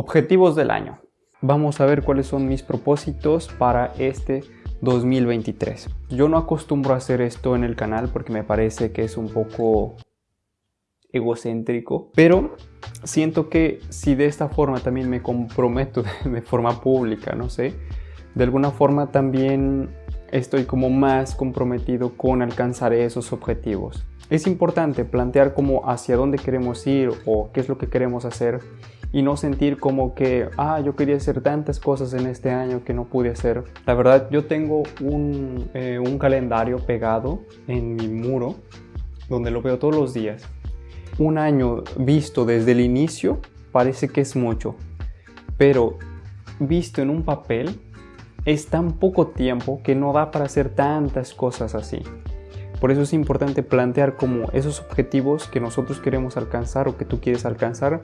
Objetivos del año. Vamos a ver cuáles son mis propósitos para este 2023. Yo no acostumbro a hacer esto en el canal porque me parece que es un poco egocéntrico, pero siento que si de esta forma también me comprometo de forma pública, no sé, de alguna forma también estoy como más comprometido con alcanzar esos objetivos. Es importante plantear como hacia dónde queremos ir o qué es lo que queremos hacer y no sentir como que, ah, yo quería hacer tantas cosas en este año que no pude hacer. La verdad, yo tengo un, eh, un calendario pegado en mi muro donde lo veo todos los días. Un año visto desde el inicio parece que es mucho, pero visto en un papel es tan poco tiempo que no da para hacer tantas cosas así. Por eso es importante plantear como esos objetivos que nosotros queremos alcanzar o que tú quieres alcanzar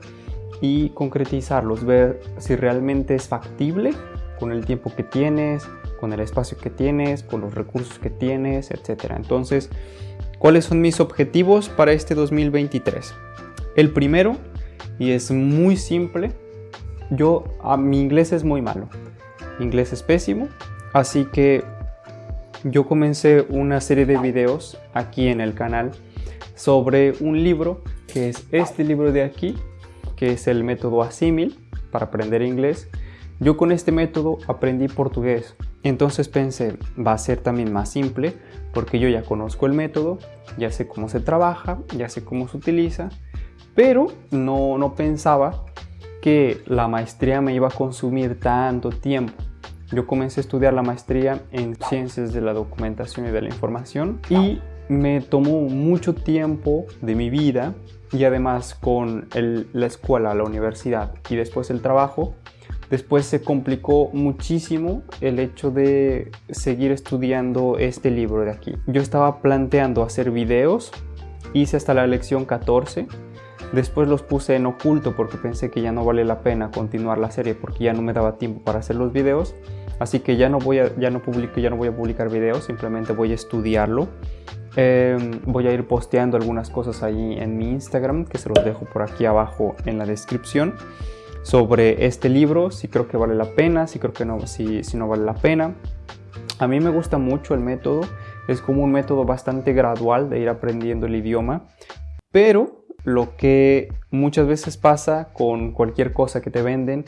y concretizarlos, ver si realmente es factible con el tiempo que tienes, con el espacio que tienes, con los recursos que tienes, etc. Entonces, ¿cuáles son mis objetivos para este 2023? El primero, y es muy simple, yo, a, mi inglés es muy malo, inglés es pésimo, así que yo comencé una serie de videos aquí en el canal sobre un libro que es este libro de aquí, que es el método Asimil para aprender inglés. Yo con este método aprendí portugués, entonces pensé, va a ser también más simple porque yo ya conozco el método, ya sé cómo se trabaja, ya sé cómo se utiliza, pero no, no pensaba que la maestría me iba a consumir tanto tiempo. Yo comencé a estudiar la maestría en Ciencias de la Documentación y de la Información y me tomó mucho tiempo de mi vida y además con la escuela, la universidad y después el trabajo, después se complicó muchísimo el hecho de seguir estudiando este libro de aquí. Yo estaba planteando hacer videos, hice hasta la lección 14 Después los puse en oculto porque pensé que ya no vale la pena continuar la serie porque ya no me daba tiempo para hacer los videos. Así que ya no voy a, ya no publico, ya no voy a publicar videos, simplemente voy a estudiarlo. Em, voy a ir posteando algunas cosas ahí en mi Instagram que se los dejo por aquí abajo en la descripción sobre este libro, si creo que vale la pena, si creo que no, si, si no vale la pena. A mí me gusta mucho el método, es como un método bastante gradual de ir aprendiendo el idioma, pero lo que muchas veces pasa con cualquier cosa que te venden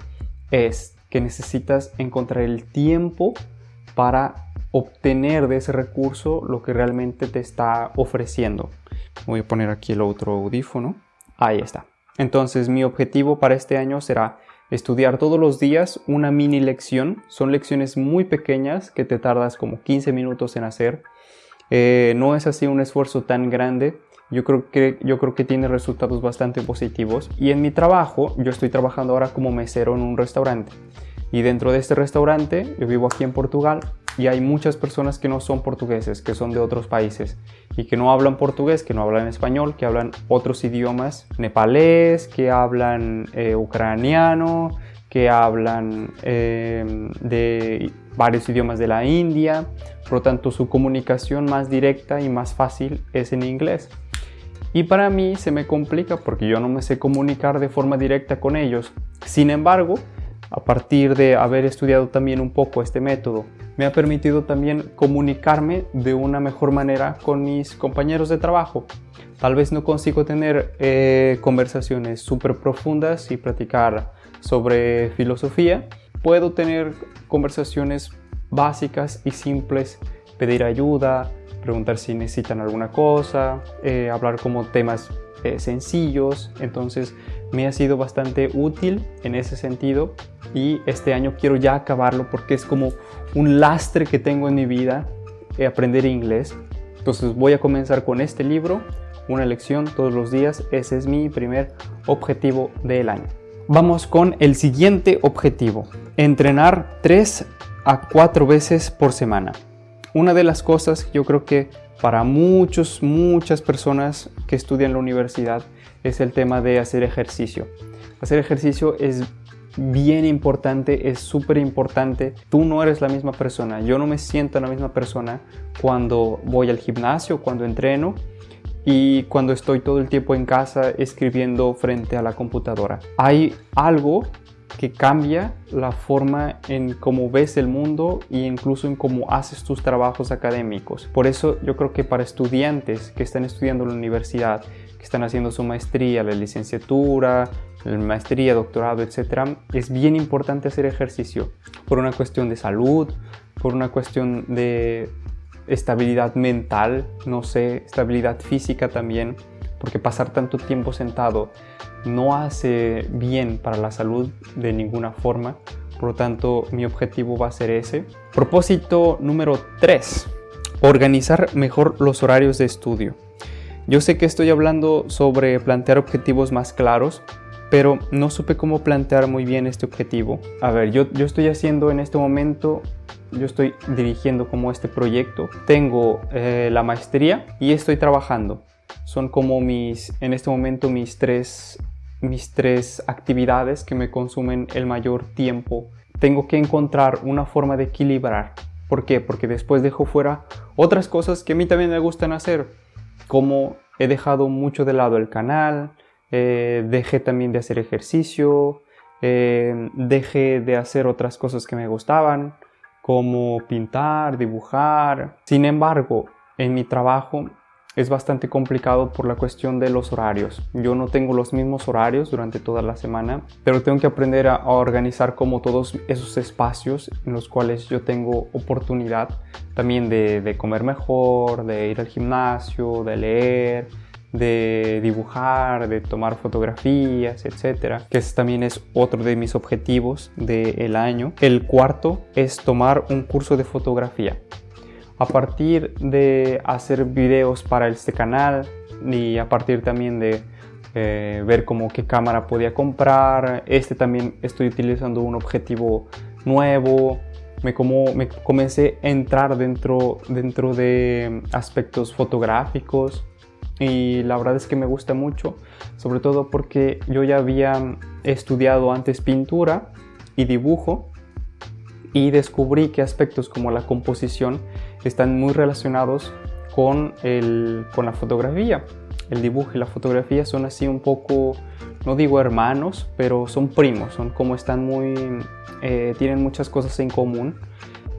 es que necesitas encontrar el tiempo para obtener de ese recurso lo que realmente te está ofreciendo. Voy a poner aquí el otro audífono. Ahí está. Entonces mi objetivo para este año será estudiar todos los días una mini lección. Son lecciones muy pequeñas que te tardas como 15 minutos en hacer. Eh, no es así un esfuerzo tan grande yo creo, que, yo creo que tiene resultados bastante positivos. Y en mi trabajo, yo estoy trabajando ahora como mesero en un restaurante. Y dentro de este restaurante, yo vivo aquí en Portugal y hay muchas personas que no son portugueses, que son de otros países y que no hablan portugués, que no hablan español, que hablan otros idiomas, nepalés, que hablan eh, ucraniano, que hablan eh, de varios idiomas de la India, por lo tanto su comunicación más directa y más fácil es en inglés. Y para mí se me complica porque yo no me sé comunicar de forma directa con ellos. Sin embargo, a partir de haber estudiado también un poco este método, me ha permitido también comunicarme de una mejor manera con mis compañeros de trabajo. Tal vez no consigo tener eh, conversaciones súper profundas y platicar sobre filosofía. Puedo tener conversaciones básicas y simples, pedir ayuda, preguntar si necesitan alguna cosa, eh, hablar como temas eh, sencillos, entonces me ha sido bastante útil en ese sentido y este año quiero ya acabarlo porque es como un lastre que tengo en mi vida eh, aprender inglés. Entonces voy a comenzar con este libro, una lección todos los días, ese es mi primer objetivo del año. Vamos con el siguiente objetivo, entrenar 3 a 4 veces por semana. Una de las cosas yo creo que para muchos, muchas personas que estudian la universidad es el tema de hacer ejercicio. Hacer ejercicio es bien importante, es súper importante. Tú no eres la misma persona. Yo no me siento la misma persona cuando voy al gimnasio, cuando entreno y cuando estoy todo el tiempo en casa escribiendo frente a la computadora. Hay algo que cambia la forma en cómo ves el mundo e incluso en cómo haces tus trabajos académicos. Por eso yo creo que para estudiantes que están estudiando en la universidad, que están haciendo su maestría, la licenciatura, la maestría, doctorado, etc., es bien importante hacer ejercicio por una cuestión de salud, por una cuestión de estabilidad mental, no sé, estabilidad física también, porque pasar tanto tiempo sentado no hace bien para la salud de ninguna forma. Por lo tanto, mi objetivo va a ser ese. Propósito número 3. Organizar mejor los horarios de estudio. Yo sé que estoy hablando sobre plantear objetivos más claros, pero no supe cómo plantear muy bien este objetivo. A ver, yo, yo estoy haciendo en este momento yo estoy dirigiendo como este proyecto. Tengo eh, la maestría y estoy trabajando. Son como mis, en este momento, mis tres, mis tres actividades que me consumen el mayor tiempo. Tengo que encontrar una forma de equilibrar. ¿Por qué? Porque después dejo fuera otras cosas que a mí también me gustan hacer. Como he dejado mucho de lado el canal, eh, dejé también de hacer ejercicio, eh, dejé de hacer otras cosas que me gustaban como pintar, dibujar. Sin embargo, en mi trabajo es bastante complicado por la cuestión de los horarios. Yo no tengo los mismos horarios durante toda la semana, pero tengo que aprender a, organizar como todos esos espacios en los cuales yo tengo oportunidad también de, de comer mejor, de ir al gimnasio, de leer, de dibujar, de tomar fotografías, etcétera, que también es otro de mis objetivos del año. El cuarto es tomar un curso de fotografía. A partir de hacer videos para este canal y a partir también de eh, ver como qué cámara podía comprar, este también estoy utilizando un objetivo nuevo, me, como, me comencé a entrar dentro, dentro de aspectos fotográficos y la verdad es que me gusta mucho, sobre todo porque yo ya había estudiado antes pintura y dibujo y descubrí que aspectos como la composición están muy relacionados con, el, con la fotografía. El dibujo y la fotografía son así un poco, no digo hermanos, pero son primos, son como están muy, eh, tienen muchas cosas en común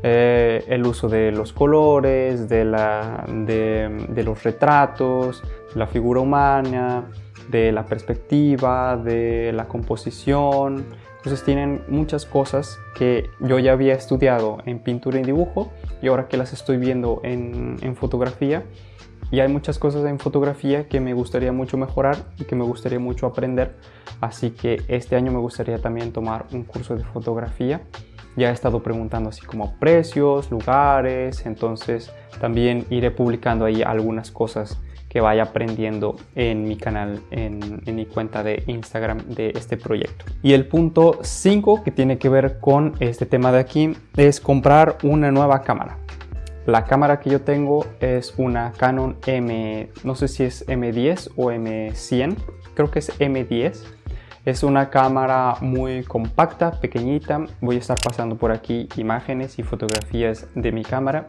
eh, el uso de los colores, de, la, de, los retratos, la figura humana, de la perspectiva, de la composición. Entonces tienen muchas cosas que yo ya había estudiado en pintura y dibujo y ahora que las estoy viendo en, en fotografía. Y hay muchas cosas en fotografía que me gustaría mucho mejorar y que me gustaría mucho aprender. Así que este año me gustaría también tomar un curso de fotografía ya he estado preguntando así como precios, lugares, entonces también iré publicando ahí algunas cosas que vaya aprendiendo en mi canal, en, mi cuenta de Instagram de este proyecto. Y el punto 5 que tiene que ver con este tema de aquí es comprar una nueva cámara. La cámara que yo tengo es una Canon M, no sé si es M10 o M100, creo que es M10 es una cámara muy compacta, pequeñita. Voy a estar pasando por aquí imágenes y fotografías de mi cámara.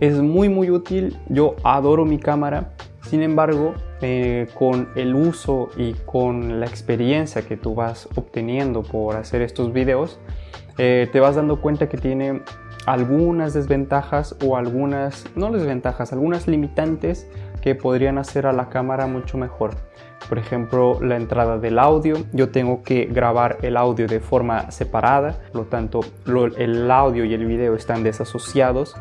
Es muy muy útil, yo adoro mi cámara. Sin embargo, eh, con el uso y con la experiencia que tú vas obteniendo por hacer estos videos, eh, te vas dando cuenta que tiene algunas desventajas o algunas, no desventajas, algunas limitantes que podrían hacer a la cámara mucho mejor. Por ejemplo, la entrada del audio. Yo tengo que grabar el audio de forma separada, por lo tanto el audio y el video están desasociados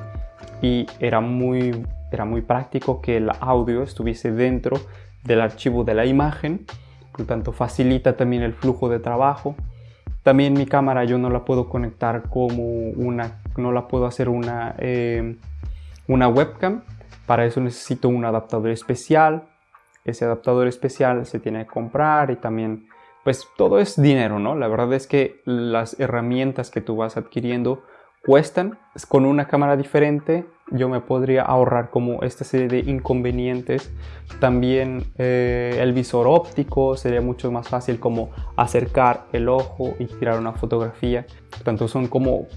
y era muy, era muy práctico que el audio estuviese dentro del archivo de la imagen, por lo tanto facilita también el flujo de trabajo. También mi cámara yo no la puedo conectar como una, no la puedo hacer una, eh, una webcam, para eso necesito un adaptador especial ese adaptador especial se tiene que comprar y también pues todo es dinero, ¿no? La verdad es que las herramientas que tú vas adquiriendo cuestan. Con una cámara diferente yo me podría ahorrar como esta serie de inconvenientes. También eh, el visor óptico sería mucho más fácil como acercar el ojo y tirar una fotografía. Por tanto son como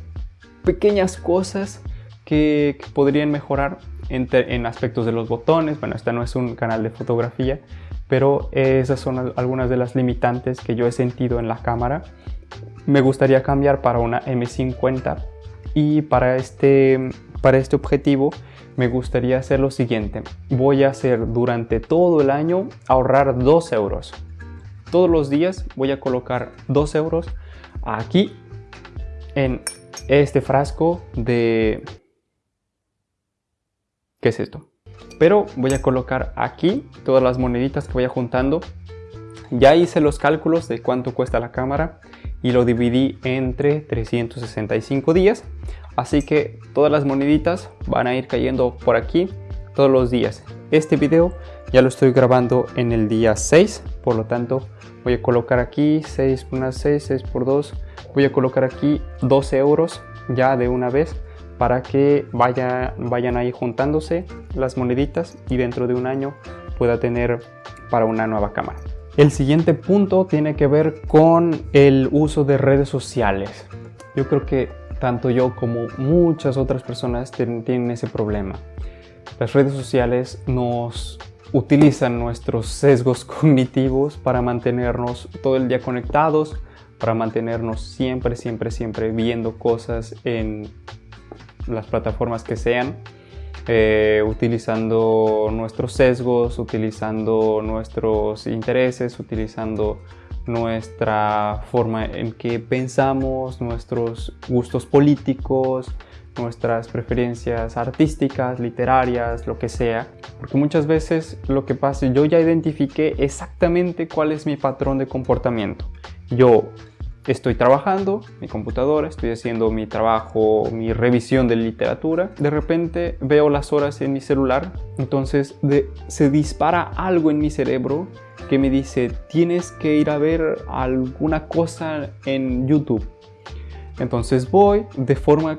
pequeñas cosas que, podrían mejorar en, aspectos de los botones. Bueno, este no es un canal de fotografía, pero esas son algunas de las limitantes que yo he sentido en la cámara. Me gustaría cambiar para una M50 y para este, para este objetivo me gustaría hacer lo siguiente. Voy a hacer durante todo el año ahorrar 2 euros. Todos los días voy a colocar 2 euros aquí en este frasco de... ¿Qué es esto? Pero voy a colocar aquí todas las moneditas que vaya juntando. Ya hice los cálculos de cuánto cuesta la cámara y lo dividí entre 365 días. Así que todas las moneditas van a ir cayendo por aquí todos los días. Este video ya lo estoy grabando en el día 6, por lo tanto voy a colocar aquí 6 por 1, 6, 6 por 2, voy a colocar aquí 12 euros ya de una vez para que vaya, vayan ahí juntándose las moneditas y dentro de un año pueda tener para una nueva cámara. El siguiente punto tiene que ver con el uso de redes sociales. Yo creo que tanto yo como muchas otras personas tienen ese problema. Las redes sociales nos utilizan nuestros sesgos cognitivos para mantenernos todo el día conectados, para mantenernos siempre, siempre, siempre viendo cosas en las plataformas que sean, eh, utilizando nuestros sesgos, utilizando nuestros intereses, utilizando nuestra forma en que pensamos, nuestros gustos políticos, nuestras preferencias artísticas, literarias, lo que sea. Porque muchas veces lo que pasa, yo ya identifiqué exactamente cuál es mi patrón de comportamiento. Yo estoy trabajando, mi computadora, estoy haciendo mi trabajo, mi revisión de literatura. De repente veo las horas en mi celular, entonces se dispara algo en mi cerebro que me dice tienes que ir a ver alguna cosa en YouTube. Entonces voy de forma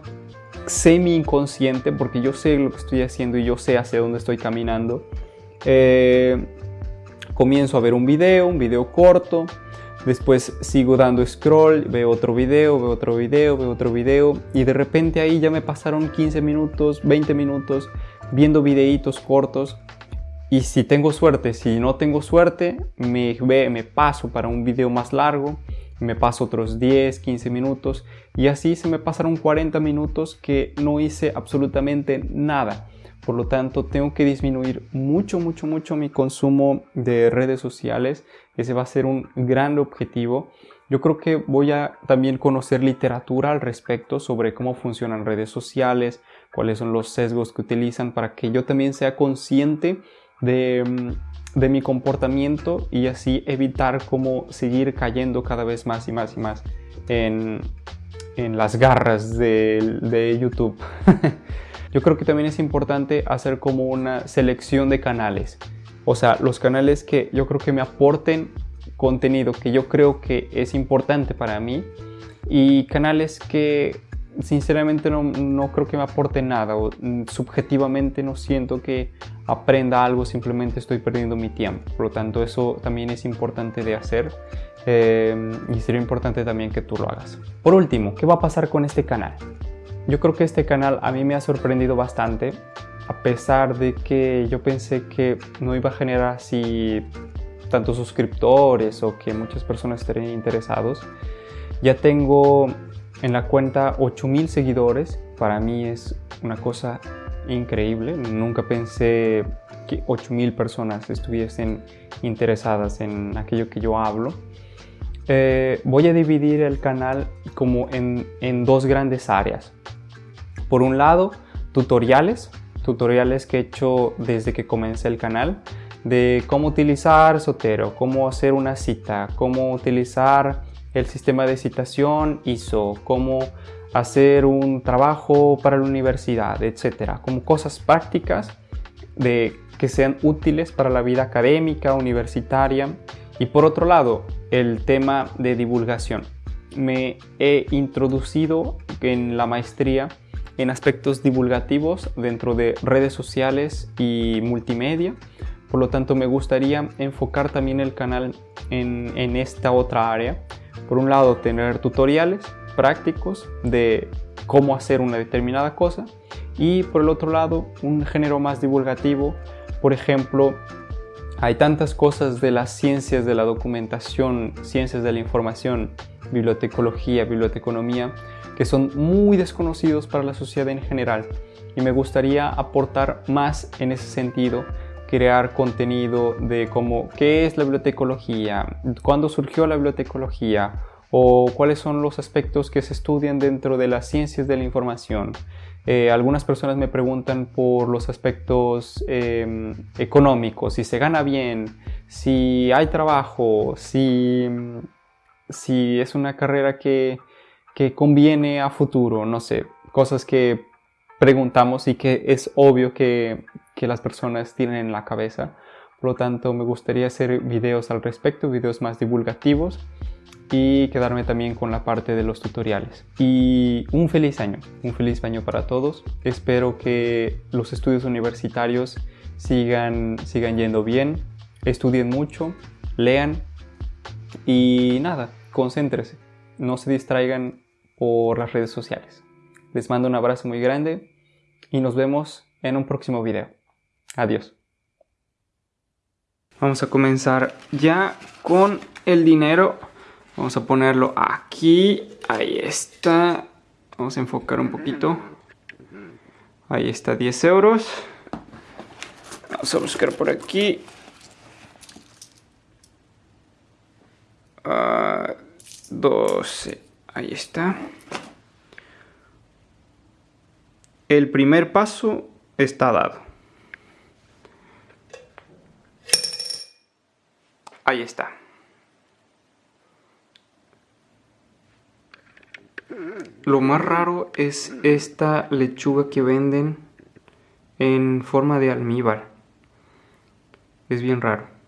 semi inconsciente porque yo sé lo que estoy haciendo y yo sé hacia dónde estoy caminando. Eh, comienzo a ver un video, un video corto, después sigo dando scroll, veo otro video, veo otro video, veo otro video y de repente ahí ya me pasaron 15 minutos, 20 minutos viendo videitos cortos y si tengo suerte, si no tengo suerte, me, me paso para un video más largo me paso otros 10, 15 minutos y así se me pasaron 40 minutos que no hice absolutamente nada. Por lo tanto, tengo que disminuir mucho, mucho, mucho mi consumo de redes sociales. Ese va a ser un gran objetivo. Yo creo que voy a también conocer literatura al respecto sobre cómo funcionan redes sociales, cuáles son los sesgos que utilizan para que yo también sea consciente de mm, mi comportamiento y así evitar como seguir cayendo cada vez más y más y más en, las garras de YouTube. yo creo que también es importante hacer como una selección de canales. O sea, los canales que yo creo que me aporten contenido que yo creo que es importante para mí y canales que sinceramente no, no, creo que me aporte nada o mm, subjetivamente no siento que aprenda algo, simplemente estoy perdiendo mi tiempo. Por lo tanto, eso también es importante de hacer eh, y sería importante también que tú lo hagas. Por último, ¿qué va a pasar con este canal? Yo creo que este canal a mí me ha sorprendido bastante, a pesar de que yo pensé que no iba a generar así tantos suscriptores o que muchas personas estarían interesados. Ya tengo en la cuenta 8000 seguidores, para mí es una cosa increíble. Nunca pensé que 8000 personas estuviesen interesadas en aquello que yo hablo. Eh, voy a dividir el canal como en, en dos grandes áreas. Por un lado, tutoriales, tutoriales que he hecho desde que comencé el canal, de cómo utilizar Sotero, cómo hacer una cita, cómo utilizar el sistema de citación ISO, cómo hacer un trabajo para la universidad, etcétera, como cosas prácticas de que sean útiles para la vida académica, universitaria. Y por otro lado, el tema de divulgación. Me he introducido en la maestría en aspectos divulgativos dentro de redes sociales y multimedia. Por lo tanto, me gustaría enfocar también el canal en, esta otra área. Por un lado, tener tutoriales prácticos de cómo hacer una determinada cosa Y por el otro lado, un género más divulgativo, por ejemplo, hay tantas cosas de las ciencias de la documentación, ciencias de la información, bibliotecología, biblioteconomía, que son muy desconocidos para la sociedad en general. Y me gustaría aportar más en ese sentido, crear contenido de cómo, qué es la bibliotecología, cuándo surgió la bibliotecología, o cuáles son los aspectos que se estudian dentro de las ciencias de la información. Eh, algunas personas me preguntan por los aspectos em, económicos, si se gana bien, si hay trabajo, si, si es una carrera que, que conviene a futuro, no sé, cosas que preguntamos y que es obvio que, que las personas tienen en la cabeza. Por lo tanto, me gustaría hacer videos al respecto, videos más divulgativos y quedarme también con la parte de los tutoriales. Y un feliz año, un feliz año para todos. Espero que los estudios universitarios sigan, sigan yendo bien, estudien mucho, lean y nada, concéntrese, no se distraigan por las redes sociales. Les mando un abrazo muy grande y nos vemos en un próximo video. Adiós. Vamos a comenzar ya con el dinero. Vamos a ponerlo aquí. Ahí está. Vamos a enfocar un poquito. Ahí está, 10 euros. Vamos a buscar por aquí. 12. Ah, Ahí está. El primer paso está dado. Ahí está. Lo más raro es esta lechuga que venden en forma de almíbar. Es bien raro.